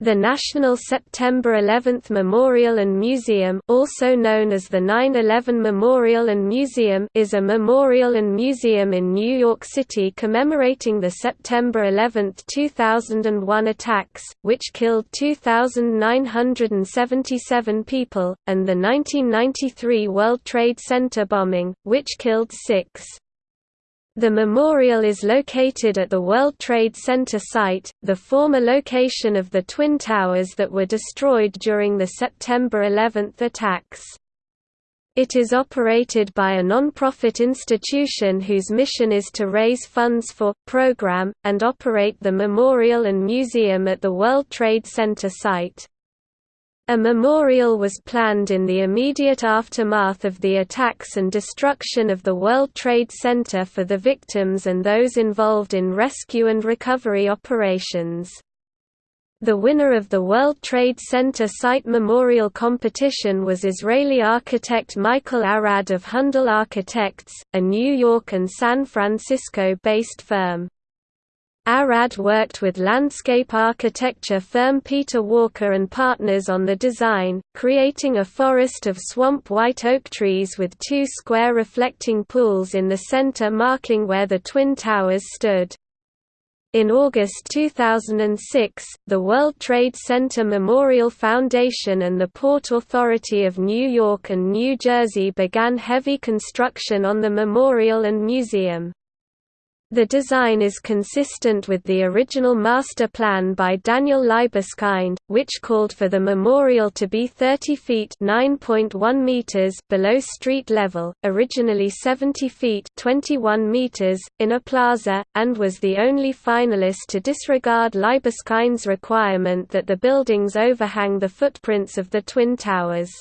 The National September 11th Memorial and Museum also known as the 9-11 Memorial and Museum is a memorial and museum in New York City commemorating the September 11, 2001 attacks, which killed 2,977 people, and the 1993 World Trade Center bombing, which killed six. The memorial is located at the World Trade Center site, the former location of the Twin Towers that were destroyed during the September 11 attacks. It is operated by a non-profit institution whose mission is to raise funds for, program, and operate the memorial and museum at the World Trade Center site. A memorial was planned in the immediate aftermath of the attacks and destruction of the World Trade Center for the victims and those involved in rescue and recovery operations. The winner of the World Trade Center Site Memorial Competition was Israeli architect Michael Arad of Handel Architects, a New York and San Francisco-based firm. Arad worked with landscape architecture firm Peter Walker and Partners on the design, creating a forest of swamp white oak trees with two square reflecting pools in the center marking where the Twin Towers stood. In August 2006, the World Trade Center Memorial Foundation and the Port Authority of New York and New Jersey began heavy construction on the memorial and museum. The design is consistent with the original master plan by Daniel Libeskind, which called for the memorial to be 30 feet (9.1 meters) below street level, originally 70 feet (21 meters) in a plaza, and was the only finalist to disregard Libeskind's requirement that the buildings overhang the footprints of the Twin Towers.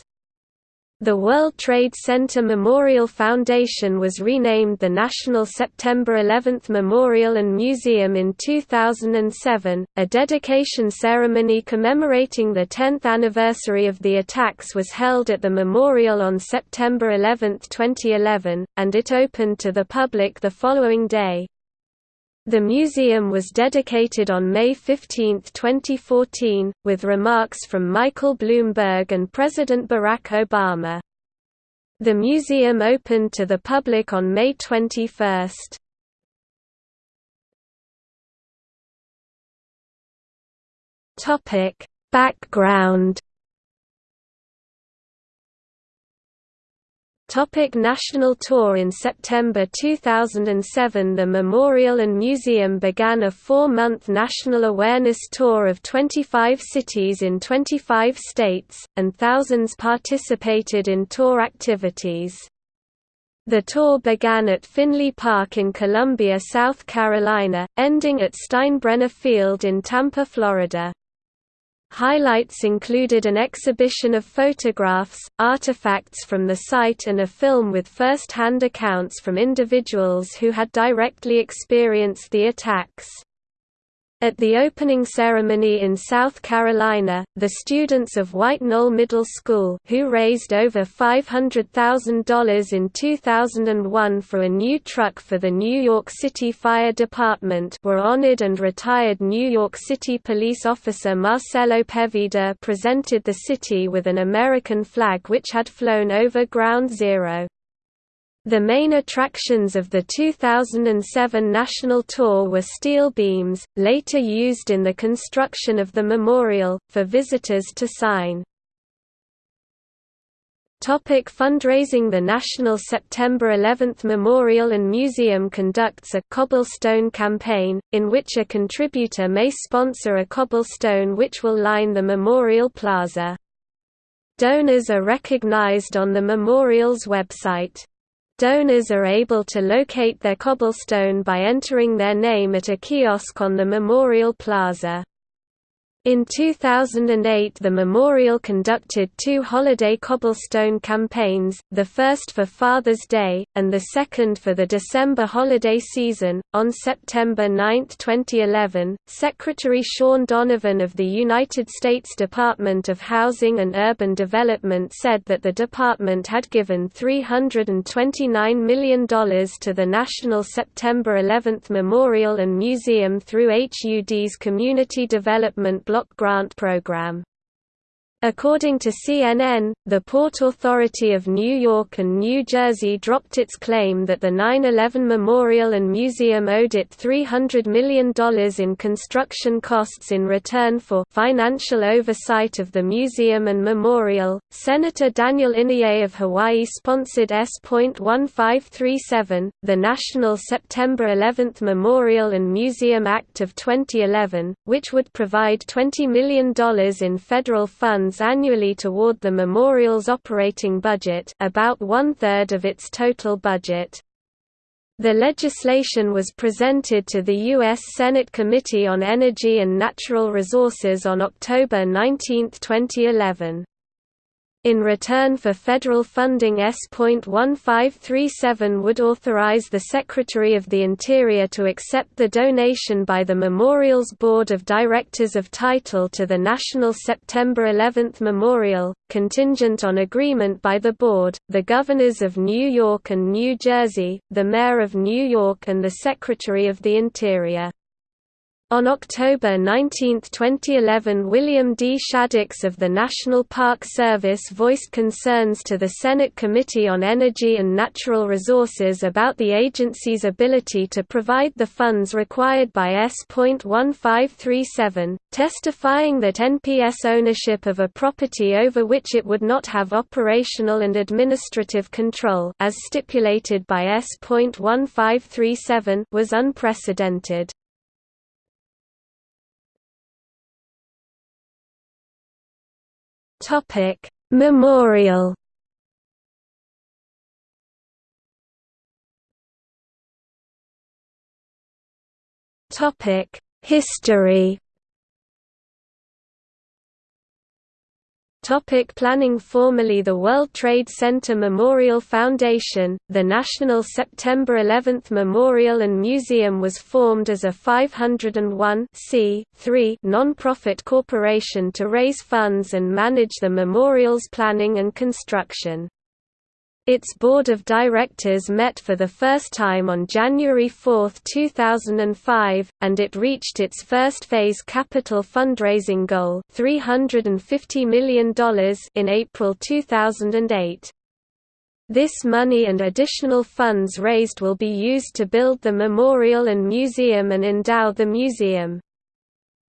The World Trade Center Memorial Foundation was renamed the National September 11 Memorial and Museum in 2007. A dedication ceremony commemorating the 10th anniversary of the attacks was held at the memorial on September 11, 2011, and it opened to the public the following day. The museum was dedicated on May 15, 2014, with remarks from Michael Bloomberg and President Barack Obama. The museum opened to the public on May 21. Background Topic national tour In September 2007 the Memorial and Museum began a four-month national awareness tour of 25 cities in 25 states, and thousands participated in tour activities. The tour began at Finlay Park in Columbia, South Carolina, ending at Steinbrenner Field in Tampa, Florida. Highlights included an exhibition of photographs, artifacts from the site and a film with first-hand accounts from individuals who had directly experienced the attacks. At the opening ceremony in South Carolina, the students of White Knoll Middle School who raised over $500,000 in 2001 for a new truck for the New York City Fire Department were honored and retired New York City police officer Marcelo Pevida presented the city with an American flag which had flown over Ground Zero. The main attractions of the 2007 national tour were steel beams, later used in the construction of the memorial, for visitors to sign. Topic fundraising The National September 11 Memorial and Museum conducts a «cobblestone campaign», in which a contributor may sponsor a cobblestone which will line the memorial plaza. Donors are recognized on the memorial's website. Donors are able to locate their cobblestone by entering their name at a kiosk on the Memorial Plaza. In 2008 the memorial conducted two holiday cobblestone campaigns, the first for Father's Day, and the second for the December holiday season. On September 9, 2011, Secretary Shaun Donovan of the United States Department of Housing and Urban Development said that the department had given $329 million to the National September 11 Memorial and Museum through HUD's Community Development block grant program. According to CNN, the Port Authority of New York and New Jersey dropped its claim that the 9-11 Memorial and Museum owed it $300 million in construction costs in return for financial oversight of the museum and memorial. Senator Daniel Inouye of Hawaii sponsored S.1537, the National September 11 Memorial and Museum Act of 2011, which would provide $20 million in federal funds annually toward the memorial's operating budget about one-third of its total budget. The legislation was presented to the U.S. Senate Committee on Energy and Natural Resources on October 19, 2011. In return for federal funding S.1537 would authorize the Secretary of the Interior to accept the donation by the Memorial's Board of Directors of title to the National September 11 Memorial, contingent on agreement by the Board, the Governors of New York and New Jersey, the Mayor of New York and the Secretary of the Interior. On October 19, 2011 William D. Shaddox of the National Park Service voiced concerns to the Senate Committee on Energy and Natural Resources about the agency's ability to provide the funds required by S.1537, testifying that NPS ownership of a property over which it would not have operational and administrative control as stipulated by S.1537 was unprecedented. Topic: Memorial. Topic: History. Topic planning Formerly the World Trade Center Memorial Foundation, the National September 11 Memorial and Museum was formed as a 501 non-profit corporation to raise funds and manage the memorial's planning and construction. Its board of directors met for the first time on January 4, 2005, and it reached its first phase capital fundraising goal $350 million in April 2008. This money and additional funds raised will be used to build the memorial and museum and endow the museum.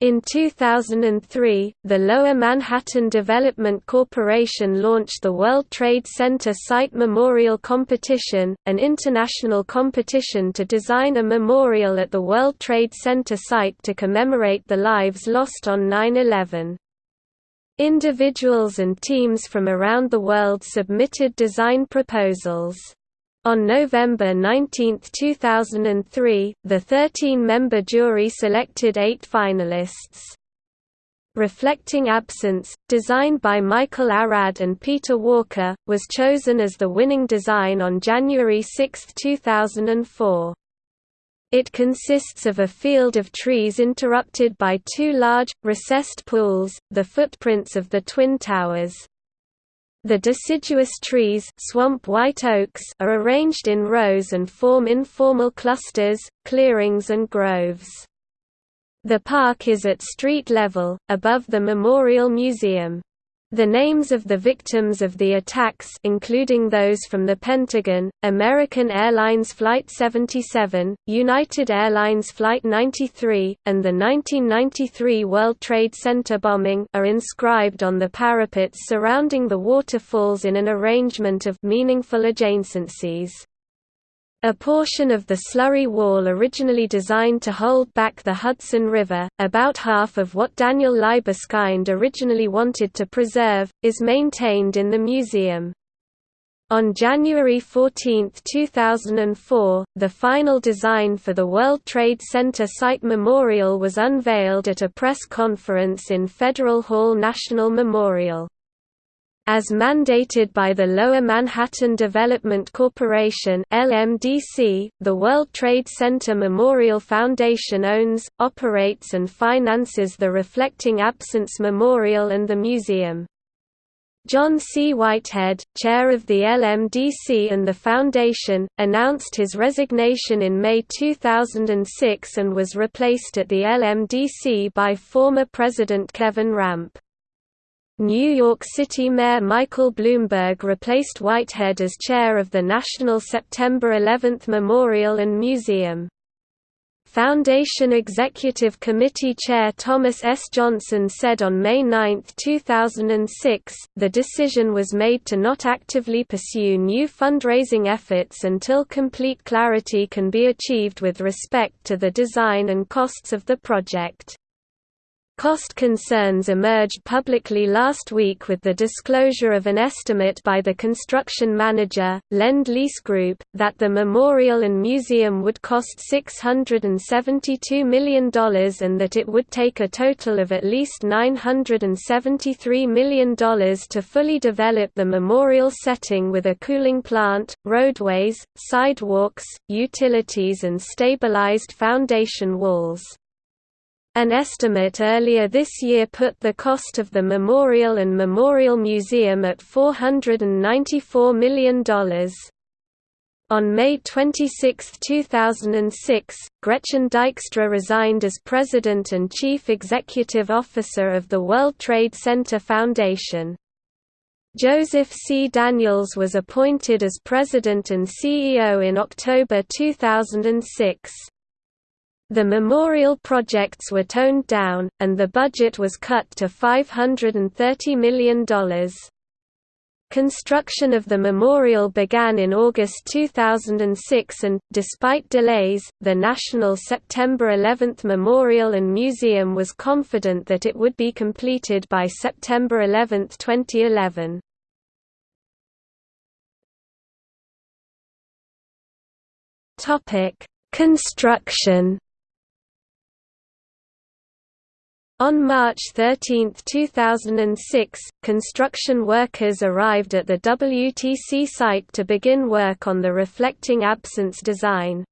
In 2003, the Lower Manhattan Development Corporation launched the World Trade Center Site Memorial Competition, an international competition to design a memorial at the World Trade Center site to commemorate the lives lost on 9-11. Individuals and teams from around the world submitted design proposals. On November 19, 2003, the 13-member jury selected eight finalists. Reflecting Absence, designed by Michael Arad and Peter Walker, was chosen as the winning design on January 6, 2004. It consists of a field of trees interrupted by two large, recessed pools, the footprints of the Twin Towers. The deciduous trees swamp white oaks are arranged in rows and form informal clusters, clearings and groves. The park is at street level, above the Memorial Museum. The names of the victims of the attacks including those from the Pentagon, American Airlines Flight 77, United Airlines Flight 93, and the 1993 World Trade Center bombing are inscribed on the parapets surrounding the waterfalls in an arrangement of meaningful adjacencies. A portion of the slurry wall originally designed to hold back the Hudson River, about half of what Daniel Libeskind originally wanted to preserve, is maintained in the museum. On January 14, 2004, the final design for the World Trade Center Site Memorial was unveiled at a press conference in Federal Hall National Memorial. As mandated by the Lower Manhattan Development Corporation LMDC, the World Trade Center Memorial Foundation owns, operates and finances the Reflecting Absence Memorial and the museum. John C. Whitehead, chair of the LMDC and the Foundation, announced his resignation in May 2006 and was replaced at the LMDC by former President Kevin Rampe. New York City Mayor Michael Bloomberg replaced Whitehead as chair of the National September 11 Memorial and Museum. Foundation Executive Committee Chair Thomas S. Johnson said on May 9, 2006, the decision was made to not actively pursue new fundraising efforts until complete clarity can be achieved with respect to the design and costs of the project. Cost concerns emerged publicly last week with the disclosure of an estimate by the construction manager, Lend Lease Group, that the memorial and museum would cost $672 million and that it would take a total of at least $973 million to fully develop the memorial setting with a cooling plant, roadways, sidewalks, utilities and stabilized foundation walls. An estimate earlier this year put the cost of the memorial and memorial museum at $494 million. On May 26, 2006, Gretchen Dykstra resigned as president and chief executive officer of the World Trade Center Foundation. Joseph C. Daniels was appointed as president and CEO in October 2006. The memorial projects were toned down, and the budget was cut to $530 million. Construction of the memorial began in August 2006 and, despite delays, the National September 11 Memorial and Museum was confident that it would be completed by September 11, 2011. Construction On March 13, 2006, construction workers arrived at the WTC site to begin work on the reflecting absence design.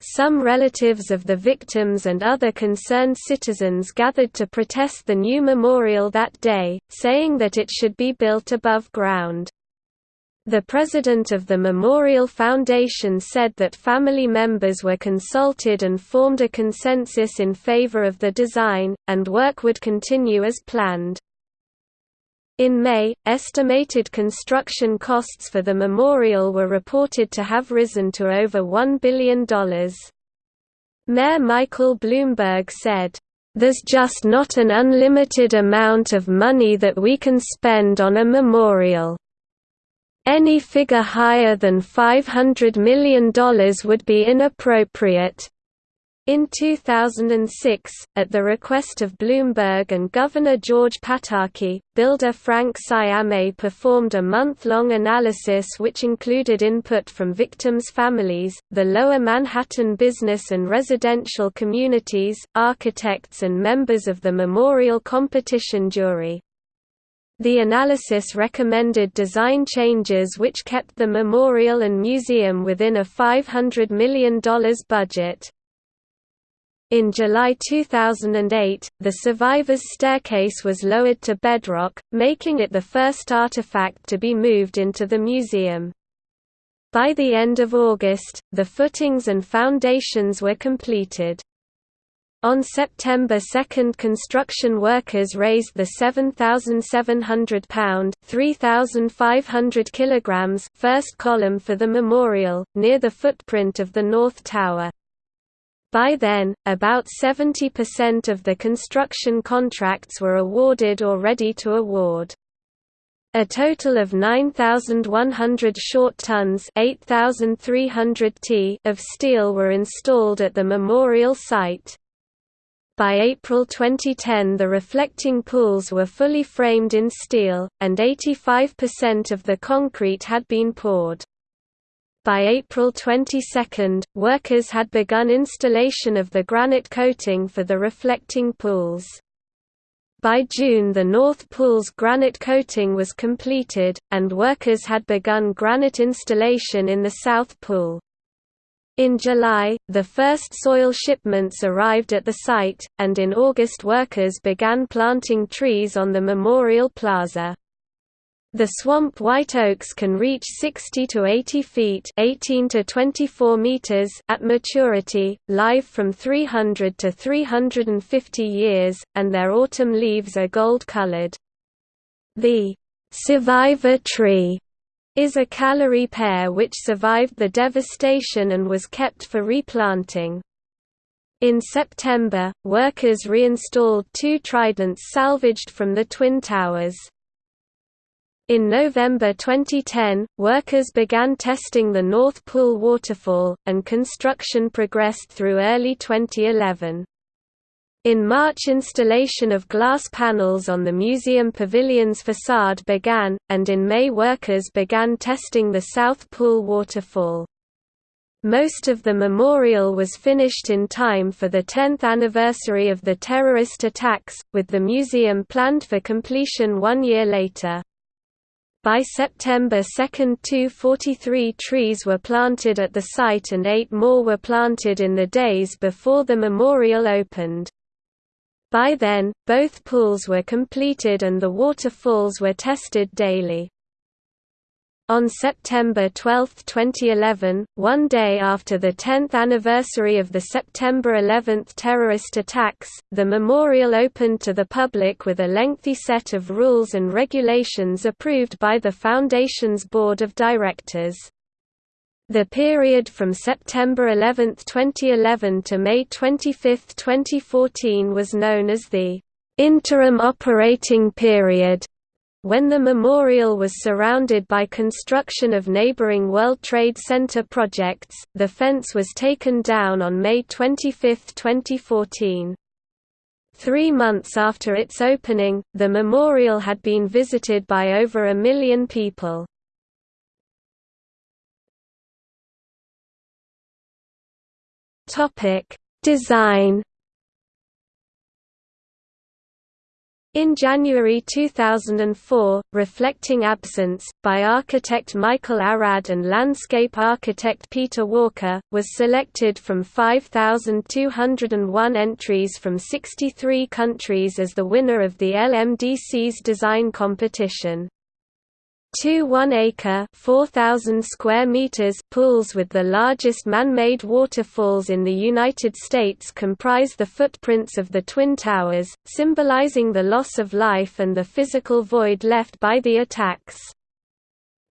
Some relatives of the victims and other concerned citizens gathered to protest the new memorial that day, saying that it should be built above ground. The president of the Memorial Foundation said that family members were consulted and formed a consensus in favor of the design, and work would continue as planned. In May, estimated construction costs for the memorial were reported to have risen to over $1 billion. Mayor Michael Bloomberg said, "...there's just not an unlimited amount of money that we can spend on a memorial." Any figure higher than $500 million would be inappropriate. In 2006, at the request of Bloomberg and Governor George Pataki, builder Frank Sciame performed a month-long analysis which included input from victims' families, the Lower Manhattan business and residential communities, architects and members of the memorial competition jury. The analysis recommended design changes which kept the memorial and museum within a $500 million budget. In July 2008, the survivor's staircase was lowered to bedrock, making it the first artifact to be moved into the museum. By the end of August, the footings and foundations were completed. On September 2 construction workers raised the 7,700 pound (3,500 kilograms) first column for the memorial, near the footprint of the North Tower. By then, about 70% of the construction contracts were awarded or ready to award. A total of 9,100 short tons 8,300 t of steel were installed at the memorial site. By April 2010 the reflecting pools were fully framed in steel, and 85% of the concrete had been poured. By April 22, workers had begun installation of the granite coating for the reflecting pools. By June the North Pool's granite coating was completed, and workers had begun granite installation in the South Pool. In July, the first soil shipments arrived at the site, and in August workers began planting trees on the Memorial Plaza. The swamp white oaks can reach 60 to 80 feet 18 to 24 meters at maturity, live from 300 to 350 years, and their autumn leaves are gold-colored. The survivor tree is a Callery pear which survived the devastation and was kept for replanting. In September, workers reinstalled two tridents salvaged from the Twin Towers. In November 2010, workers began testing the North Pool waterfall, and construction progressed through early 2011. In March installation of glass panels on the museum pavilion's facade began, and in May workers began testing the South Pool waterfall. Most of the memorial was finished in time for the 10th anniversary of the terrorist attacks, with the museum planned for completion one year later. By September 2 243 trees were planted at the site and eight more were planted in the days before the memorial opened. By then, both pools were completed and the waterfalls were tested daily. On September 12, 2011, one day after the 10th anniversary of the September 11 terrorist attacks, the memorial opened to the public with a lengthy set of rules and regulations approved by the Foundation's Board of Directors. The period from September 11, 2011 to May 25, 2014 was known as the interim operating period when the memorial was surrounded by construction of neighboring World Trade Center projects, the fence was taken down on May 25, 2014. Three months after its opening, the memorial had been visited by over a million people. Design In January 2004, Reflecting Absence, by architect Michael Arad and landscape architect Peter Walker, was selected from 5,201 entries from 63 countries as the winner of the LMDC's design competition. Two one-acre (4,000 square meters) pools with the largest man-made waterfalls in the United States comprise the footprints of the Twin Towers, symbolizing the loss of life and the physical void left by the attacks.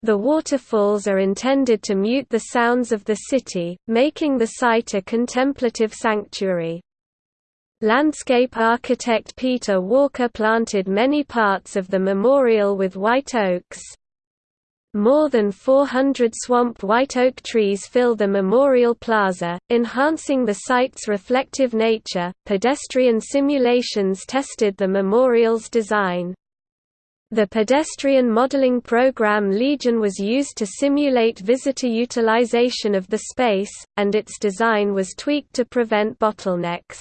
The waterfalls are intended to mute the sounds of the city, making the site a contemplative sanctuary. Landscape architect Peter Walker planted many parts of the memorial with white oaks. More than 400 swamp white oak trees fill the Memorial Plaza, enhancing the site's reflective nature. Pedestrian simulations tested the memorial's design. The pedestrian modeling program Legion was used to simulate visitor utilization of the space, and its design was tweaked to prevent bottlenecks.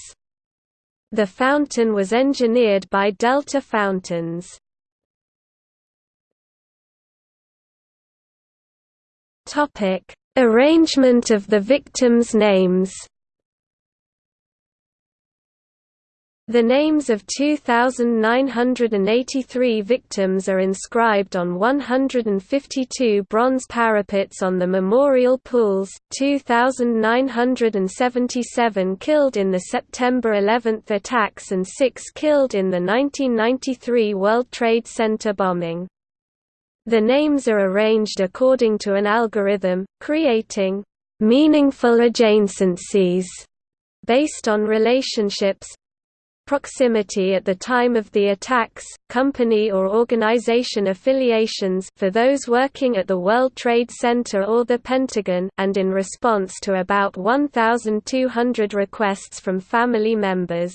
The fountain was engineered by Delta Fountains. Topic: Arrangement of the victims' names. The names of 2,983 victims are inscribed on 152 bronze parapets on the memorial pools, 2,977 killed in the September 11 attacks and 6 killed in the 1993 World Trade Center bombing. The names are arranged according to an algorithm, creating meaningful adjacencies based on relationships proximity at the time of the attacks, company or organization affiliations for those working at the World Trade Center or the Pentagon and in response to about 1,200 requests from family members.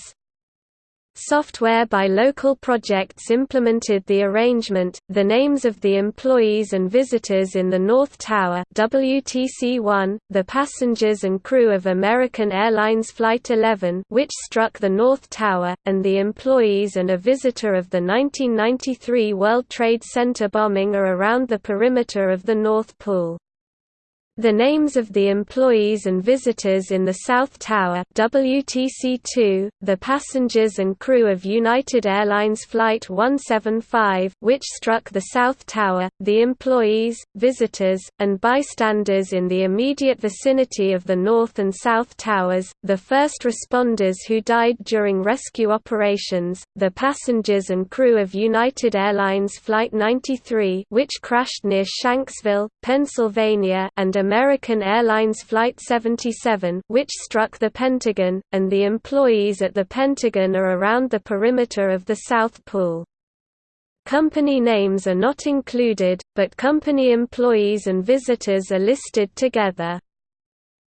Software by local projects implemented the arrangement. The names of the employees and visitors in the North Tower WTC-1, the passengers and crew of American Airlines Flight 11 which struck the North Tower, and the employees and a visitor of the 1993 World Trade Center bombing are around the perimeter of the North Pool. The names of the employees and visitors in the South Tower WTC-2, the passengers and crew of United Airlines Flight 175 which struck the South Tower, the employees, visitors, and bystanders in the immediate vicinity of the North and South Towers, the first responders who died during rescue operations, the passengers and crew of United Airlines Flight 93 which crashed near Shanksville, Pennsylvania and American Airlines Flight 77 which struck the Pentagon, and the employees at the Pentagon are around the perimeter of the South Pool. Company names are not included, but company employees and visitors are listed together.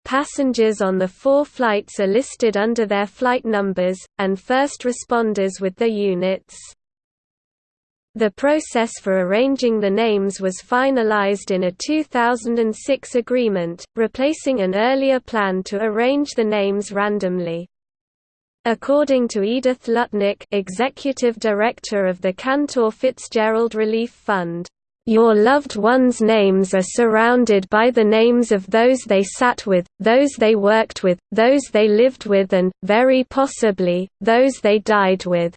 Passengers on the four flights are listed under their flight numbers, and first responders with their units. The process for arranging the names was finalized in a 2006 agreement, replacing an earlier plan to arrange the names randomly. According to Edith Lutnick executive director of the Cantor Fitzgerald Relief Fund, "...your loved ones' names are surrounded by the names of those they sat with, those they worked with, those they lived with and, very possibly, those they died with."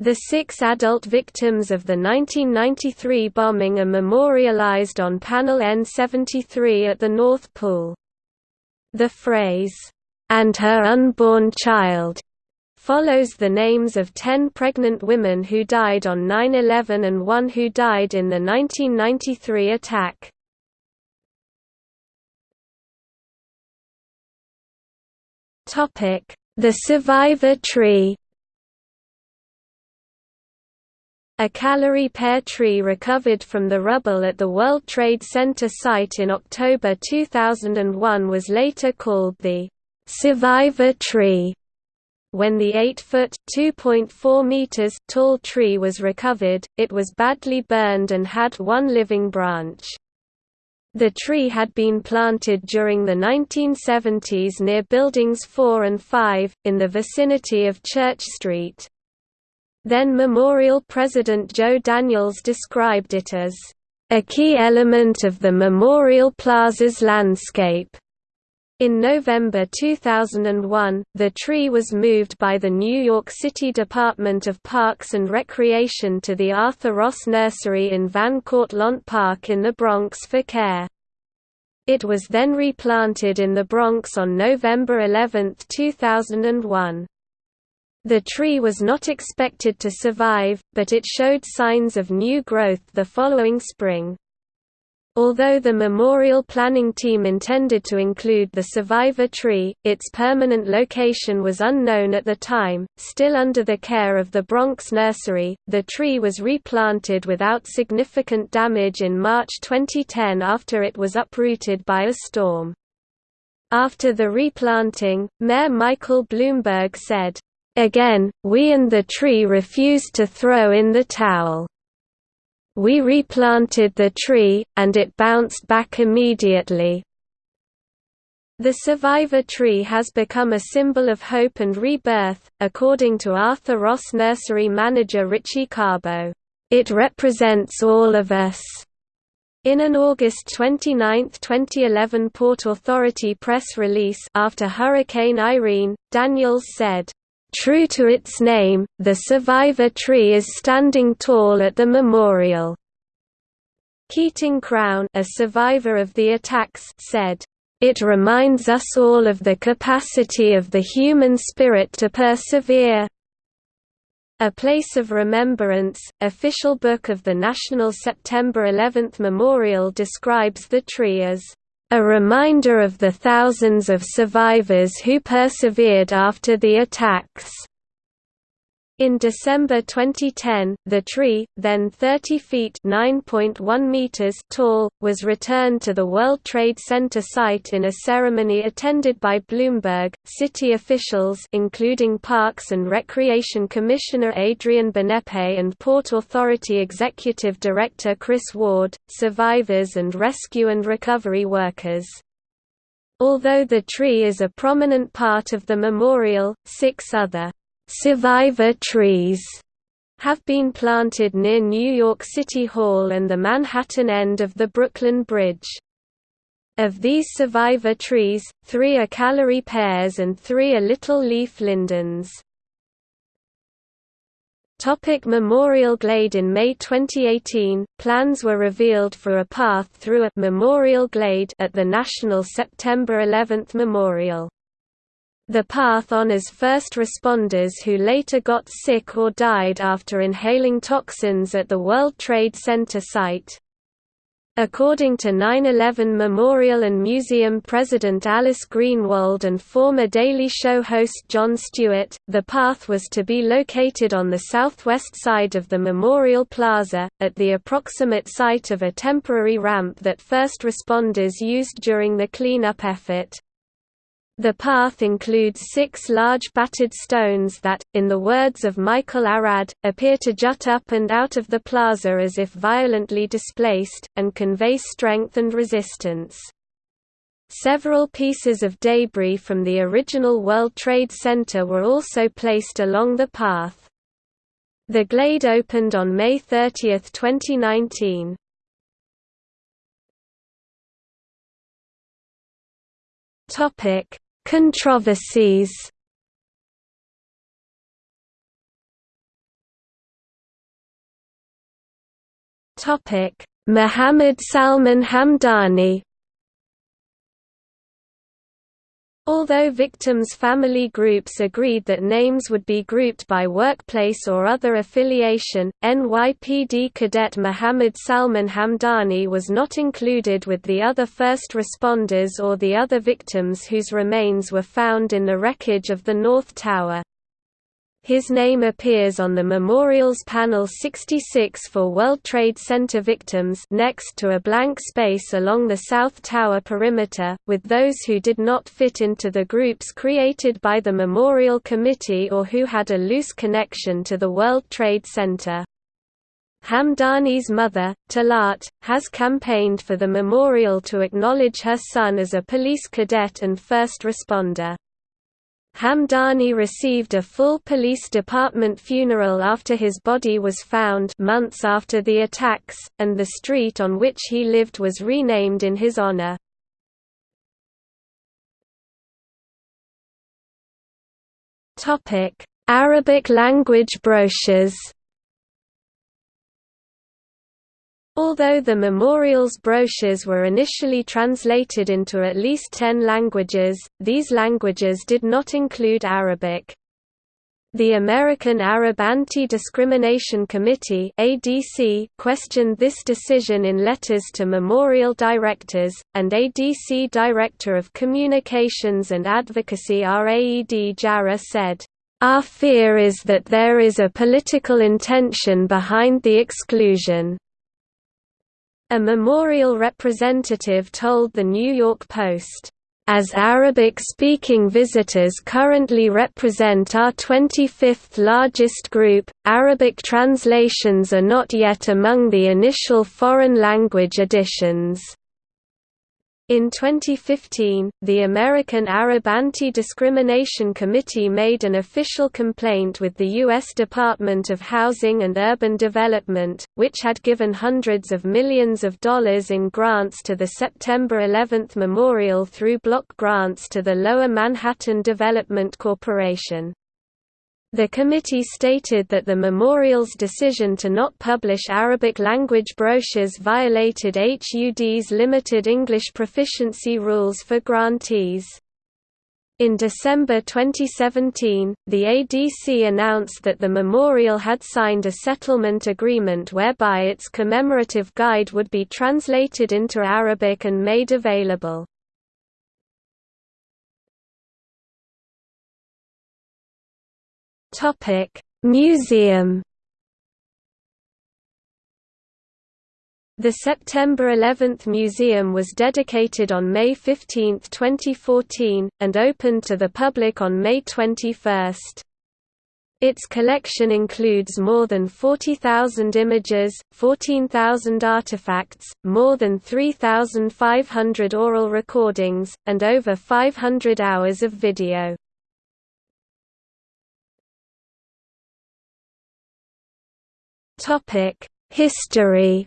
The six adult victims of the 1993 bombing are memorialized on panel N73 at the North Pool. The phrase, "'and her unborn child' follows the names of ten pregnant women who died on 9-11 and one who died in the 1993 attack. The survivor tree A Callery pear tree recovered from the rubble at the World Trade Center site in October 2001 was later called the «survivor tree». When the 8-foot (2.4 meters) tall tree was recovered, it was badly burned and had one living branch. The tree had been planted during the 1970s near Buildings 4 and 5, in the vicinity of Church Street. Then Memorial President Joe Daniels described it as, "...a key element of the Memorial Plaza's landscape." In November 2001, the tree was moved by the New York City Department of Parks and Recreation to the Arthur Ross Nursery in Van Cortlandt Park in the Bronx for care. It was then replanted in the Bronx on November 11, 2001. The tree was not expected to survive, but it showed signs of new growth the following spring. Although the memorial planning team intended to include the survivor tree, its permanent location was unknown at the time. Still under the care of the Bronx Nursery, the tree was replanted without significant damage in March 2010 after it was uprooted by a storm. After the replanting, Mayor Michael Bloomberg said, Again, we and the tree refused to throw in the towel. We replanted the tree, and it bounced back immediately. The survivor tree has become a symbol of hope and rebirth, according to Arthur Ross nursery manager Richie Carbo. It represents all of us. In an August 29, 2011 Port Authority press release after Hurricane Irene, Daniels said, True to its name, the survivor tree is standing tall at the memorial. Keating Crown a survivor of the attacks said, "...it reminds us all of the capacity of the human spirit to persevere." A Place of Remembrance, official book of the National September 11 Memorial describes the tree as a reminder of the thousands of survivors who persevered after the attacks. In December 2010, the tree, then 30 feet (9.1 meters) tall, was returned to the World Trade Center site in a ceremony attended by Bloomberg, city officials including Parks and Recreation Commissioner Adrian Benepe and Port Authority Executive Director Chris Ward, survivors and rescue and recovery workers. Although the tree is a prominent part of the memorial, six other survivor trees have been planted near New York City Hall and the Manhattan end of the Brooklyn Bridge. Of these survivor trees, three are Callery pears and three are little leaf lindens. Topic Memorial Glade In May 2018, plans were revealed for a path through a Memorial Glade at the National September 11 Memorial. The path honors first responders who later got sick or died after inhaling toxins at the World Trade Center site. According to 9-11 Memorial and Museum president Alice Greenwald and former Daily Show host Jon Stewart, the path was to be located on the southwest side of the Memorial Plaza, at the approximate site of a temporary ramp that first responders used during the cleanup effort. The path includes six large battered stones that, in the words of Michael Arad, appear to jut up and out of the plaza as if violently displaced, and convey strength and resistance. Several pieces of debris from the original World Trade Center were also placed along the path. The glade opened on May 30, 2019. Topic Controversies. Topic: Muhammad Salman Hamdani Although victims' family groups agreed that names would be grouped by workplace or other affiliation, NYPD cadet Muhammad Salman Hamdani was not included with the other first responders or the other victims whose remains were found in the wreckage of the North Tower. His name appears on the Memorials Panel 66 for World Trade Center victims next to a blank space along the South Tower perimeter, with those who did not fit into the groups created by the Memorial Committee or who had a loose connection to the World Trade Center. Hamdani's mother, Talat, has campaigned for the memorial to acknowledge her son as a police cadet and first responder. Hamdani received a full police department funeral after his body was found months after the attacks, and the street on which he lived was renamed in his honor. Arabic language brochures Although the memorial's brochures were initially translated into at least ten languages, these languages did not include Arabic. The American Arab Anti-Discrimination Committee (ADC) questioned this decision in letters to memorial directors, and ADC Director of Communications and Advocacy Raed Jarrah said, "Our fear is that there is a political intention behind the exclusion." A memorial representative told The New York Post, as Arabic-speaking visitors currently represent our 25th largest group, Arabic translations are not yet among the initial foreign language editions. In 2015, the American Arab Anti-Discrimination Committee made an official complaint with the U.S. Department of Housing and Urban Development, which had given hundreds of millions of dollars in grants to the September 11 Memorial through block grants to the Lower Manhattan Development Corporation. The committee stated that the memorial's decision to not publish Arabic-language brochures violated HUD's limited English proficiency rules for grantees. In December 2017, the ADC announced that the memorial had signed a settlement agreement whereby its commemorative guide would be translated into Arabic and made available. Topic: Museum. The September 11 Museum was dedicated on May 15, 2014, and opened to the public on May 21. Its collection includes more than 40,000 images, 14,000 artifacts, more than 3,500 oral recordings, and over 500 hours of video. Topic: History.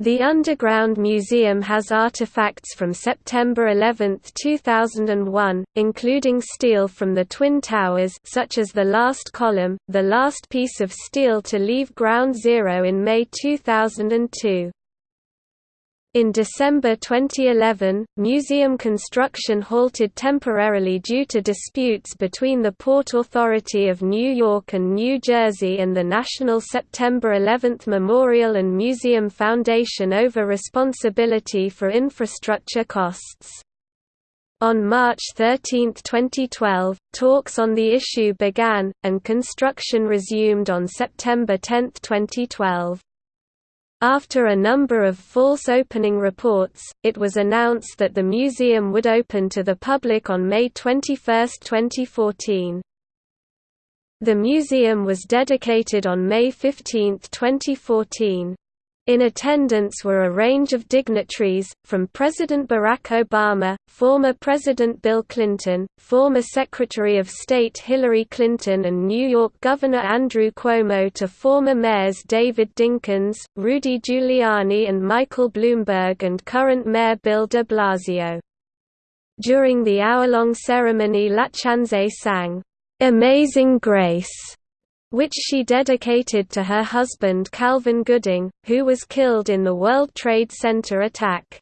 The Underground Museum has artifacts from September 11, 2001, including steel from the Twin Towers such as the last column, the last piece of steel to leave Ground Zero in May 2002. In December 2011, museum construction halted temporarily due to disputes between the Port Authority of New York and New Jersey and the National September 11 Memorial and Museum Foundation over responsibility for infrastructure costs. On March 13, 2012, talks on the issue began, and construction resumed on September 10, 2012. After a number of false opening reports, it was announced that the museum would open to the public on May 21, 2014. The museum was dedicated on May 15, 2014. In attendance were a range of dignitaries, from President Barack Obama, former President Bill Clinton, former Secretary of State Hillary Clinton and New York Governor Andrew Cuomo to former mayors David Dinkins, Rudy Giuliani and Michael Bloomberg and current Mayor Bill de Blasio. During the hour-long ceremony LaChanze sang, "'Amazing Grace' which she dedicated to her husband Calvin Gooding, who was killed in the World Trade Center attack.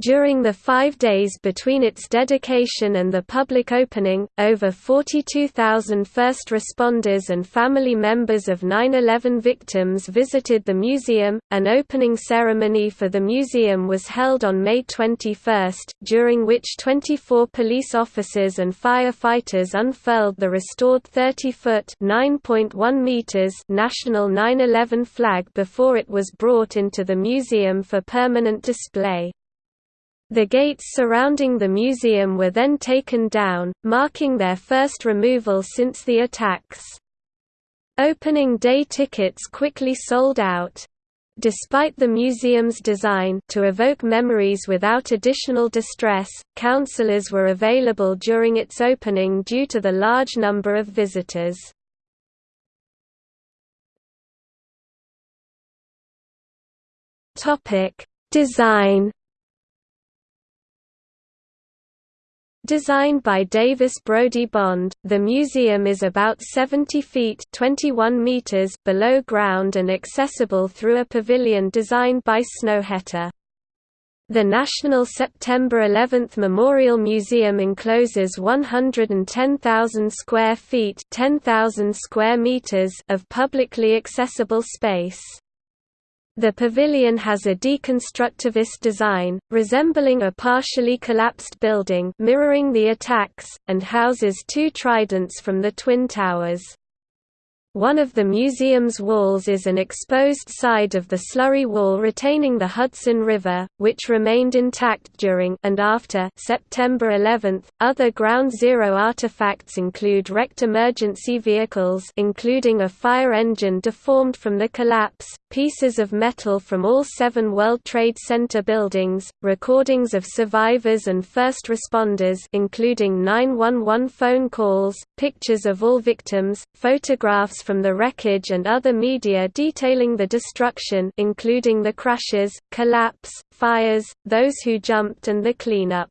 During the five days between its dedication and the public opening, over 42,000 first responders and family members of 9-11 victims visited the museum. An opening ceremony for the museum was held on May 21, during which 24 police officers and firefighters unfurled the restored 30-foot (9.1 meters) National 9/11 flag before it was brought into the museum for permanent display. The gates surrounding the museum were then taken down, marking their first removal since the attacks. Opening day tickets quickly sold out. Despite the museum's design to evoke memories without additional distress, counselors were available during its opening due to the large number of visitors. Design Designed by Davis Brody Bond, the museum is about 70 feet 21 meters below ground and accessible through a pavilion designed by Snøhetta. The National September 11 Memorial Museum encloses 110,000 square feet 10,000 square meters of publicly accessible space. The pavilion has a deconstructivist design, resembling a partially collapsed building mirroring the attacks, and houses two tridents from the Twin Towers. One of the museum's walls is an exposed side of the slurry wall retaining the Hudson River, which remained intact during and after September 11. Other Ground Zero artifacts include wrecked emergency vehicles including a fire engine deformed from the collapse, pieces of metal from all seven World Trade Center buildings, recordings of survivors and first responders including 911 phone calls, pictures of all victims, photographs from the wreckage and other media detailing the destruction including the crashes, collapse, fires, those who jumped and the cleanup.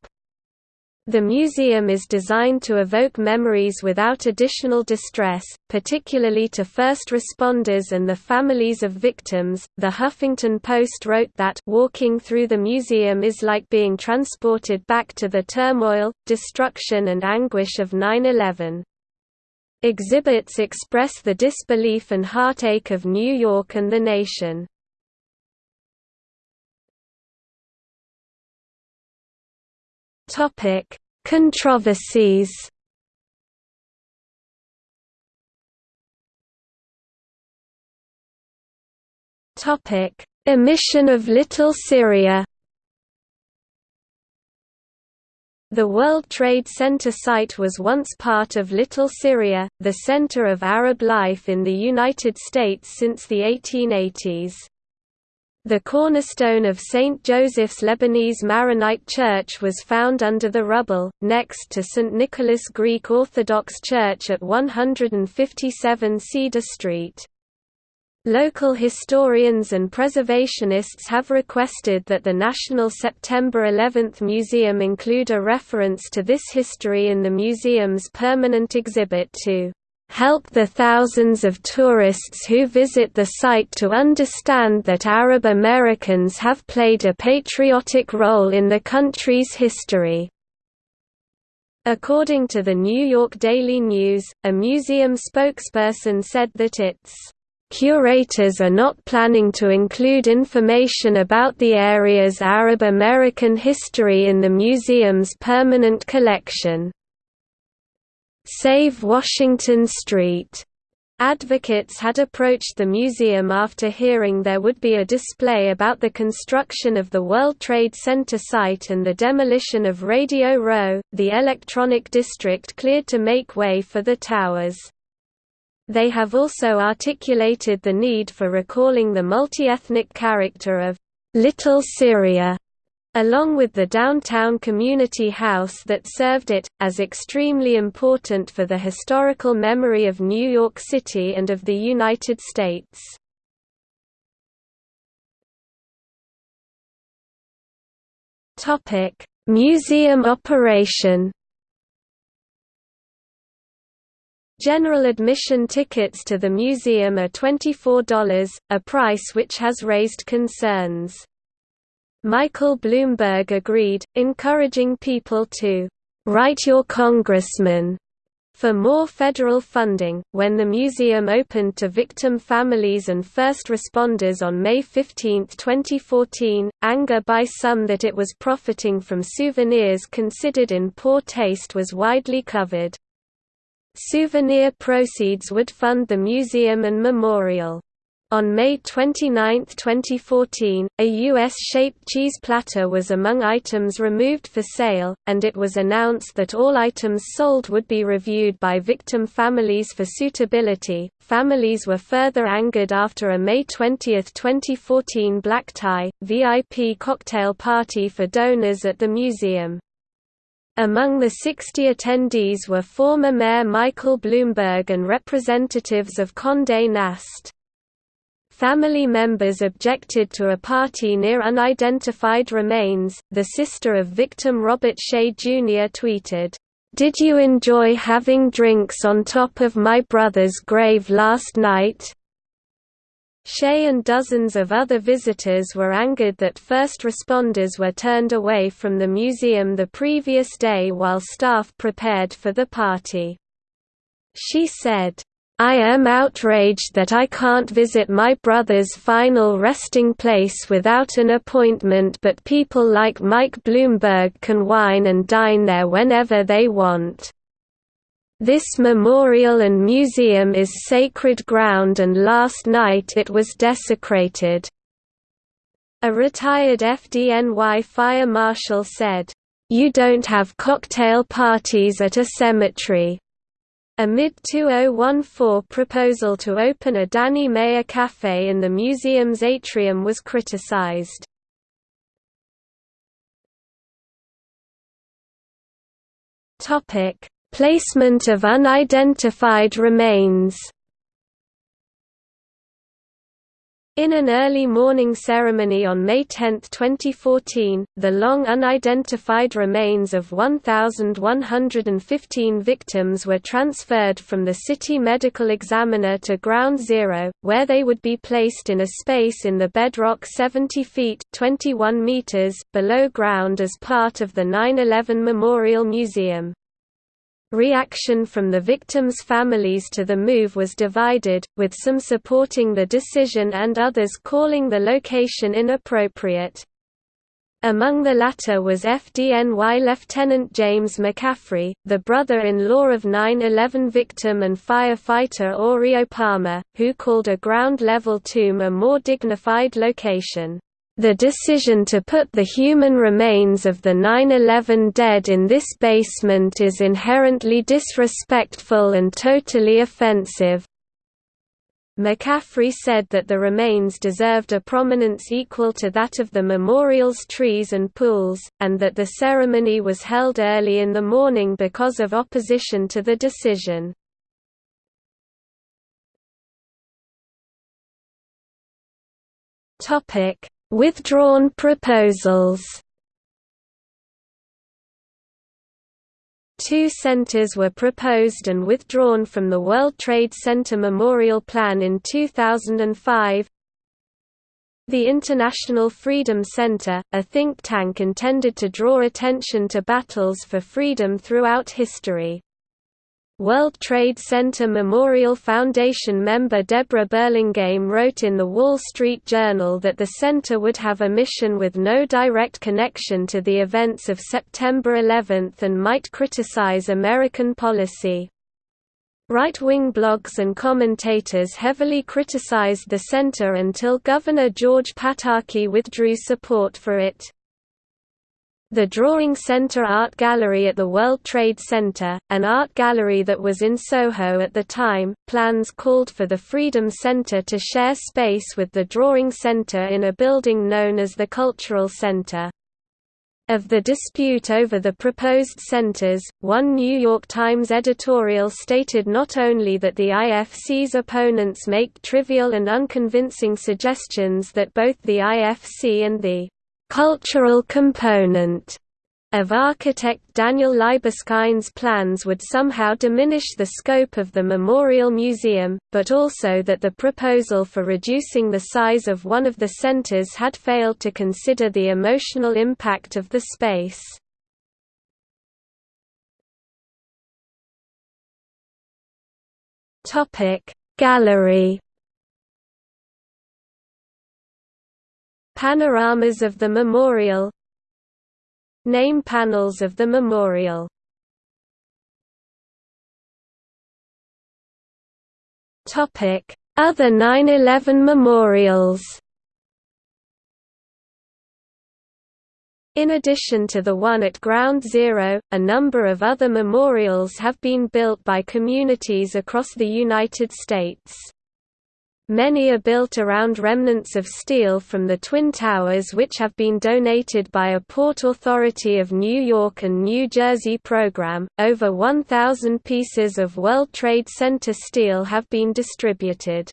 The museum is designed to evoke memories without additional distress, particularly to first responders and the families of victims. The Huffington Post wrote that walking through the museum is like being transported back to the turmoil, destruction, and anguish of 9 11. Exhibits express the disbelief and heartache of New York and the nation. Topic: Controversies. Topic: Emission of Little Syria. The World Trade Center site was once part of Little Syria, the center of Arab life in the United States since the 1880s. The cornerstone of St. Joseph's Lebanese Maronite Church was found under the rubble, next to St. Nicholas Greek Orthodox Church at 157 Cedar Street. Local historians and preservationists have requested that the National September 11 Museum include a reference to this history in the museum's permanent exhibit to help the thousands of tourists who visit the site to understand that Arab Americans have played a patriotic role in the country's history. According to the New York Daily News, a museum spokesperson said that its Curators are not planning to include information about the area's Arab American history in the museum's permanent collection. Save Washington Street Advocates had approached the museum after hearing there would be a display about the construction of the World Trade Center site and the demolition of Radio Row, the electronic district cleared to make way for the towers. They have also articulated the need for recalling the multi-ethnic character of Little Syria, along with the downtown community house that served it, as extremely important for the historical memory of New York City and of the United States. Museum operation General admission tickets to the museum are $24, a price which has raised concerns. Michael Bloomberg agreed, encouraging people to write your congressman for more federal funding. When the museum opened to victim families and first responders on May 15, 2014, anger by some that it was profiting from souvenirs considered in poor taste was widely covered. Souvenir proceeds would fund the museum and memorial. On May 29, 2014, a U.S.-shaped cheese platter was among items removed for sale, and it was announced that all items sold would be reviewed by victim families for suitability. Families were further angered after a May 20, 2014 black tie, VIP cocktail party for donors at the museum. Among the 60 attendees were former Mayor Michael Bloomberg and representatives of Condé Nast. Family members objected to a party near unidentified remains. The sister of victim Robert Shea Jr. tweeted, Did you enjoy having drinks on top of my brother's grave last night? Shea and dozens of other visitors were angered that first responders were turned away from the museum the previous day while staff prepared for the party. She said, I am outraged that I can't visit my brother's final resting place without an appointment but people like Mike Bloomberg can wine and dine there whenever they want. This memorial and museum is sacred ground and last night it was desecrated. A retired FDNY fire marshal said, "You don't have cocktail parties at a cemetery." A mid-2014 proposal to open a Danny Meyer cafe in the museum's atrium was criticized. Topic: Placement of unidentified remains In an early morning ceremony on May 10, 2014, the long unidentified remains of 1,115 victims were transferred from the city medical examiner to Ground Zero, where they would be placed in a space in the bedrock 70 feet 21 meters below ground as part of the 9-11 Memorial Museum. Reaction from the victims' families to the move was divided, with some supporting the decision and others calling the location inappropriate. Among the latter was FDNY Lieutenant James McCaffrey, the brother-in-law of 9-11 victim and firefighter Orio Palmer, who called a ground-level tomb a more dignified location. The decision to put the human remains of the 9-11 dead in this basement is inherently disrespectful and totally offensive. McCaffrey said that the remains deserved a prominence equal to that of the memorial's trees and pools, and that the ceremony was held early in the morning because of opposition to the decision. Withdrawn proposals Two centers were proposed and withdrawn from the World Trade Center Memorial Plan in 2005. The International Freedom Center, a think tank intended to draw attention to battles for freedom throughout history. World Trade Center Memorial Foundation member Debra Burlingame wrote in The Wall Street Journal that the center would have a mission with no direct connection to the events of September 11 and might criticize American policy. Right-wing blogs and commentators heavily criticized the center until Governor George Pataki withdrew support for it. The Drawing Center Art Gallery at the World Trade Center, an art gallery that was in Soho at the time, plans called for the Freedom Center to share space with the Drawing Center in a building known as the Cultural Center. Of the dispute over the proposed centers, one New York Times editorial stated not only that the IFC's opponents make trivial and unconvincing suggestions that both the IFC and the cultural component of architect Daniel Libeskind's plans would somehow diminish the scope of the Memorial Museum, but also that the proposal for reducing the size of one of the centers had failed to consider the emotional impact of the space. Gallery Panoramas of the memorial. Name panels of the memorial. Other 9-11 memorials. In addition to the one at Ground Zero, a number of other memorials have been built by communities across the United States. Many are built around remnants of steel from the Twin Towers which have been donated by a Port Authority of New York and New Jersey program. Over 1,000 pieces of World Trade Center steel have been distributed.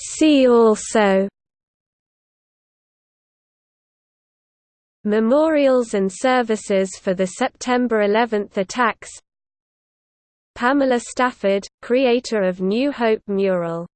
See also Memorials and services for the September 11 attacks. Pamela Stafford, creator of New Hope mural